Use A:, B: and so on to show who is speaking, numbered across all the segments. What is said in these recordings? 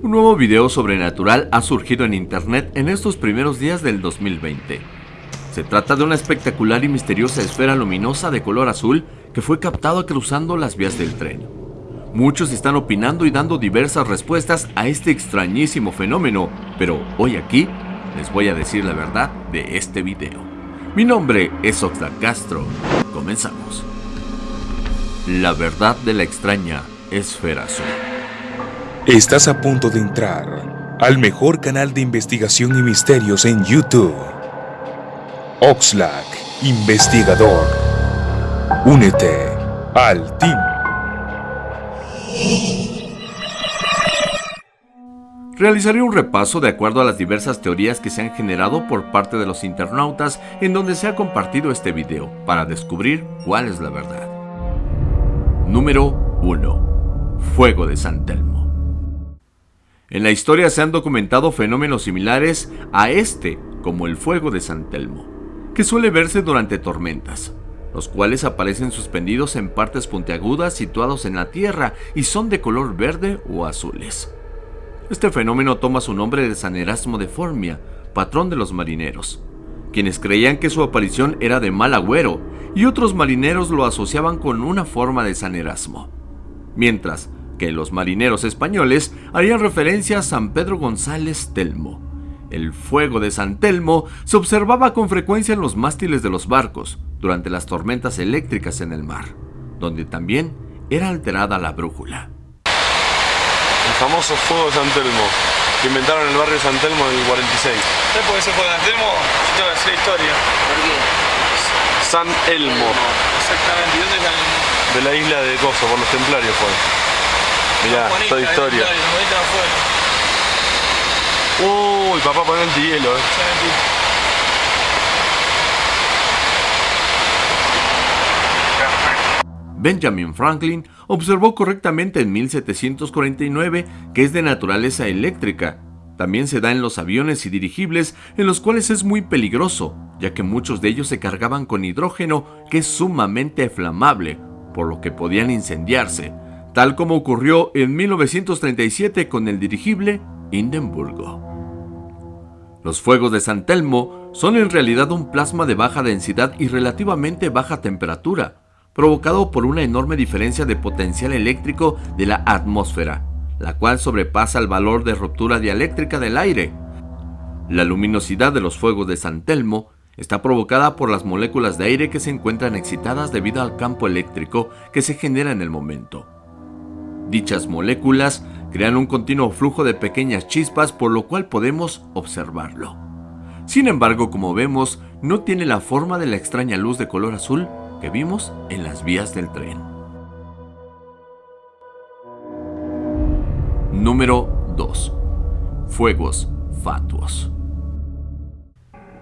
A: Un nuevo video sobrenatural ha surgido en internet en estos primeros días del 2020. Se trata de una espectacular y misteriosa esfera luminosa de color azul que fue captada cruzando las vías del tren. Muchos están opinando y dando diversas respuestas a este extrañísimo fenómeno, pero hoy aquí les voy a decir la verdad de este video. Mi nombre es Oxlack Castro. Comenzamos. La verdad de la extraña esfera azul.
B: Estás a punto de entrar al mejor canal de investigación y misterios en YouTube. Oxlack, investigador. Únete al team.
A: Realizaré un repaso de acuerdo a las diversas teorías que se han generado por parte de los internautas en donde se ha compartido este video para descubrir cuál es la verdad. Número 1. Fuego de San Telmo. En la historia se han documentado fenómenos similares a este, como el fuego de San Telmo, que suele verse durante tormentas, los cuales aparecen suspendidos en partes puntiagudas situados en la tierra y son de color verde o azules. Este fenómeno toma su nombre de San Erasmo de Formia, patrón de los marineros, quienes creían que su aparición era de mal agüero y otros marineros lo asociaban con una forma de San Erasmo. Mientras que los marineros españoles harían referencia a San Pedro González Telmo. El fuego de San Telmo se observaba con frecuencia en los mástiles de los barcos durante las tormentas eléctricas en el mar, donde también era alterada la brújula.
C: El famoso fuego de San Telmo, que inventaron en el barrio de San Telmo en el 46.
D: ¿Sabes por qué se fue de San Telmo? Yo te voy a decir la historia. ¿Por qué?
C: San Elmo,
D: Exactamente. ¿Y dónde es San Elmo?
C: de la isla de Coso, por los templarios fue. Mirá,
D: Bonita,
C: toda historia.
D: Bonitos afuera.
C: Uy, papá, pon el hielo, eh.
A: Benjamin Franklin observó correctamente en 1749 que es de naturaleza eléctrica. También se da en los aviones y dirigibles en los cuales es muy peligroso, ya que muchos de ellos se cargaban con hidrógeno que es sumamente flamable, por lo que podían incendiarse, tal como ocurrió en 1937 con el dirigible Hindenburgo. Los fuegos de San Telmo son en realidad un plasma de baja densidad y relativamente baja temperatura, provocado por una enorme diferencia de potencial eléctrico de la atmósfera, la cual sobrepasa el valor de ruptura dialéctrica del aire. La luminosidad de los fuegos de San Telmo está provocada por las moléculas de aire que se encuentran excitadas debido al campo eléctrico que se genera en el momento. Dichas moléculas crean un continuo flujo de pequeñas chispas por lo cual podemos observarlo. Sin embargo, como vemos, no tiene la forma de la extraña luz de color azul que vimos en las vías del tren. Número 2. Fuegos fatuos.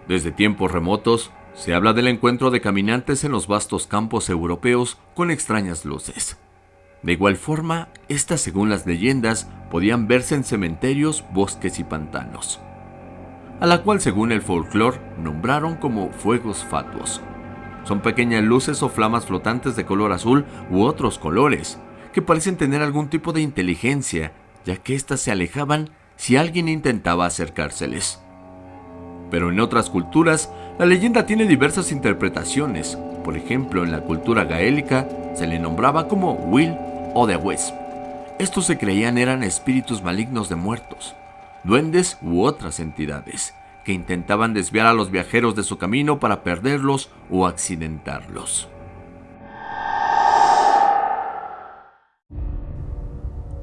A: Desde tiempos remotos, se habla del encuentro de caminantes en los vastos campos europeos con extrañas luces. De igual forma, estas según las leyendas podían verse en cementerios, bosques y pantanos, a la cual según el folclore nombraron como fuegos fatuos. Son pequeñas luces o flamas flotantes de color azul u otros colores, que parecen tener algún tipo de inteligencia, ya que éstas se alejaban si alguien intentaba acercárseles. Pero en otras culturas, la leyenda tiene diversas interpretaciones. Por ejemplo, en la cultura gaélica se le nombraba como Will o The Wisp. Estos se creían eran espíritus malignos de muertos, duendes u otras entidades que intentaban desviar a los viajeros de su camino para perderlos o accidentarlos.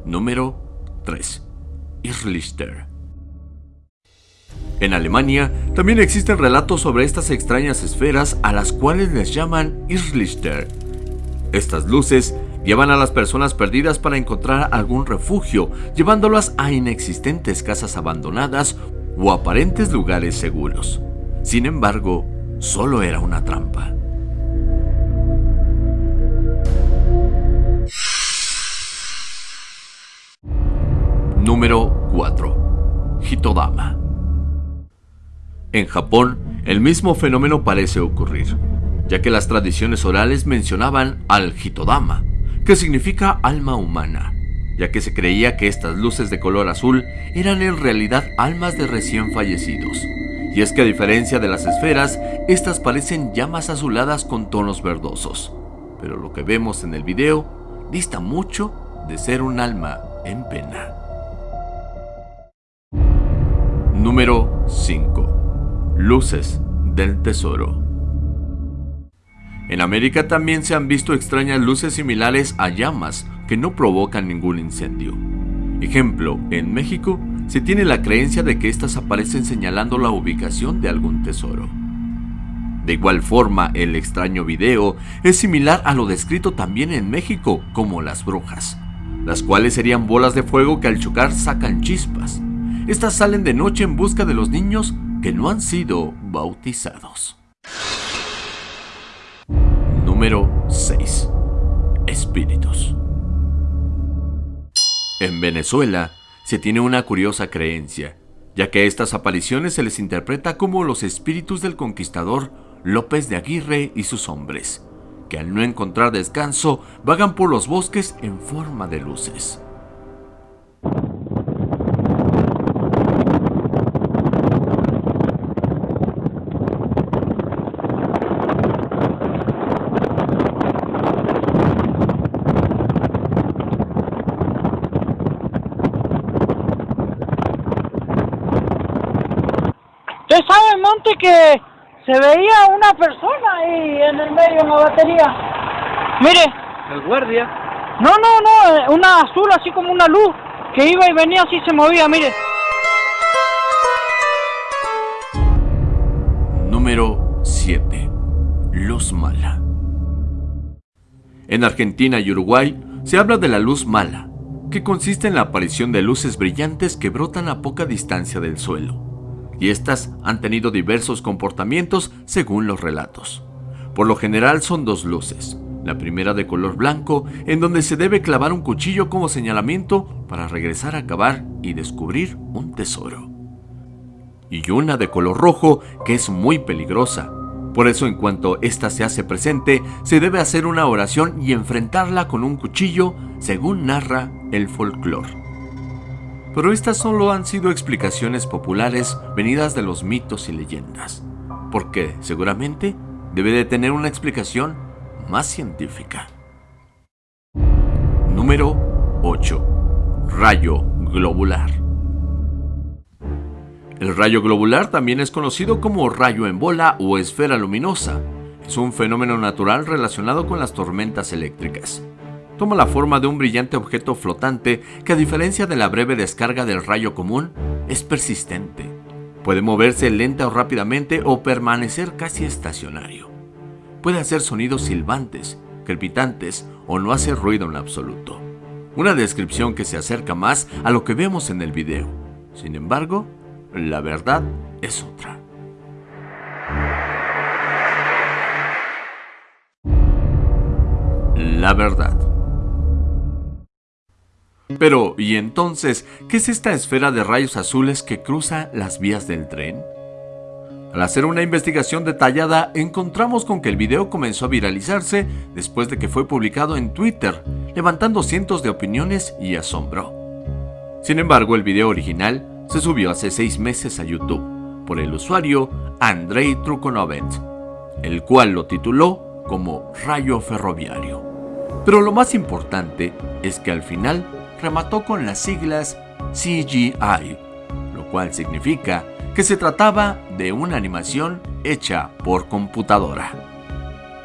A: Número 3. Irrlichter. En Alemania también existen relatos sobre estas extrañas esferas a las cuales les llaman Irrlichter. Estas luces llevan a las personas perdidas para encontrar algún refugio, llevándolas a inexistentes casas abandonadas o aparentes lugares seguros. Sin embargo, solo era una trampa. Número 4. Hitodama. En Japón, el mismo fenómeno parece ocurrir, ya que las tradiciones orales mencionaban al Hitodama, que significa alma humana, ya que se creía que estas luces de color azul eran en realidad almas de recién fallecidos. Y es que a diferencia de las esferas, estas parecen llamas azuladas con tonos verdosos. Pero lo que vemos en el video dista mucho de ser un alma en pena. Número 5. Luces del Tesoro. En América también se han visto extrañas luces similares a llamas que no provocan ningún incendio. Ejemplo, en México se tiene la creencia de que éstas aparecen señalando la ubicación de algún tesoro. De igual forma, el extraño video es similar a lo descrito también en México como las brujas, las cuales serían bolas de fuego que al chocar sacan chispas. Estas salen de noche en busca de los niños que no han sido bautizados. Número 6. Espíritus. En Venezuela se tiene una curiosa creencia, ya que a estas apariciones se les interpreta como los espíritus del conquistador López de Aguirre y sus hombres, que al no encontrar descanso vagan por los bosques en forma de luces.
E: Usted sabe, Monte, que se veía una persona ahí en el medio en la batería. Mire.
F: El guardia.
E: No, no, no, eh, una azul así como una luz que iba y venía así se movía, mire.
A: Número 7. Luz mala. En Argentina y Uruguay se habla de la luz mala, que consiste en la aparición de luces brillantes que brotan a poca distancia del suelo y estas han tenido diversos comportamientos según los relatos. Por lo general son dos luces, la primera de color blanco, en donde se debe clavar un cuchillo como señalamiento para regresar a cavar y descubrir un tesoro. Y una de color rojo, que es muy peligrosa. Por eso en cuanto ésta se hace presente, se debe hacer una oración y enfrentarla con un cuchillo, según narra el folclore. Pero estas solo han sido explicaciones populares venidas de los mitos y leyendas, porque seguramente debe de tener una explicación más científica. Número 8. Rayo globular. El rayo globular también es conocido como rayo en bola o esfera luminosa. Es un fenómeno natural relacionado con las tormentas eléctricas toma la forma de un brillante objeto flotante que a diferencia de la breve descarga del rayo común, es persistente. Puede moverse lenta o rápidamente o permanecer casi estacionario. Puede hacer sonidos silbantes, crepitantes o no hacer ruido en absoluto. Una descripción que se acerca más a lo que vemos en el video. Sin embargo, la verdad es otra. La verdad. Pero, ¿y entonces qué es esta esfera de rayos azules que cruza las vías del tren? Al hacer una investigación detallada, encontramos con que el video comenzó a viralizarse después de que fue publicado en Twitter, levantando cientos de opiniones y asombro. Sin embargo, el video original se subió hace seis meses a YouTube por el usuario Andrei Trukonovent, el cual lo tituló como Rayo Ferroviario. Pero lo más importante es que al final remató con las siglas CGI, lo cual significa que se trataba de una animación hecha por computadora.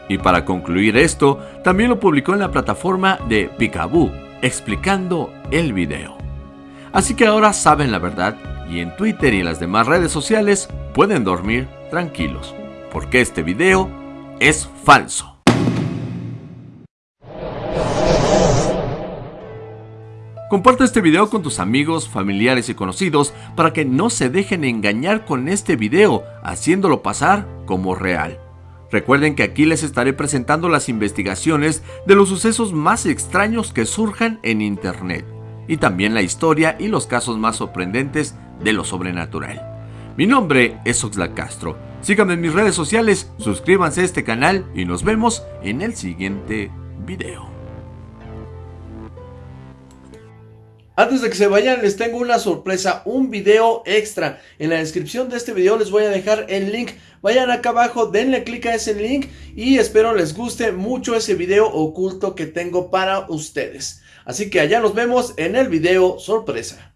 A: Y para concluir esto, también lo publicó en la plataforma de Picaboo, explicando el video. Así que ahora saben la verdad y en Twitter y en las demás redes sociales pueden dormir tranquilos, porque este video es falso. Comparte este video con tus amigos, familiares y conocidos para que no se dejen engañar con este video, haciéndolo pasar como real. Recuerden que aquí les estaré presentando las investigaciones de los sucesos más extraños que surjan en internet, y también la historia y los casos más sorprendentes de lo sobrenatural. Mi nombre es Oxlack Castro. Síganme en mis redes sociales, suscríbanse a este canal y nos vemos en el siguiente video. Antes de que se vayan les tengo una sorpresa, un video extra. En la descripción de este video les voy a dejar el link. Vayan acá abajo, denle clic a ese link y espero les guste mucho ese video oculto que tengo para ustedes. Así que allá nos vemos en el video sorpresa.